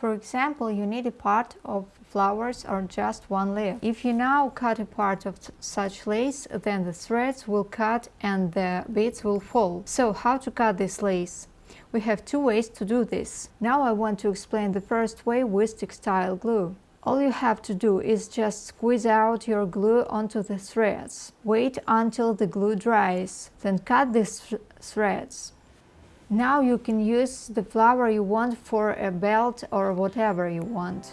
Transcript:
For example, you need a part of flowers or just one leaf. If you now cut a part of such lace, then the threads will cut and the beads will fall. So how to cut this lace? We have two ways to do this. Now I want to explain the first way with textile glue. All you have to do is just squeeze out your glue onto the threads. Wait until the glue dries, then cut these th threads. Now you can use the flower you want for a belt or whatever you want.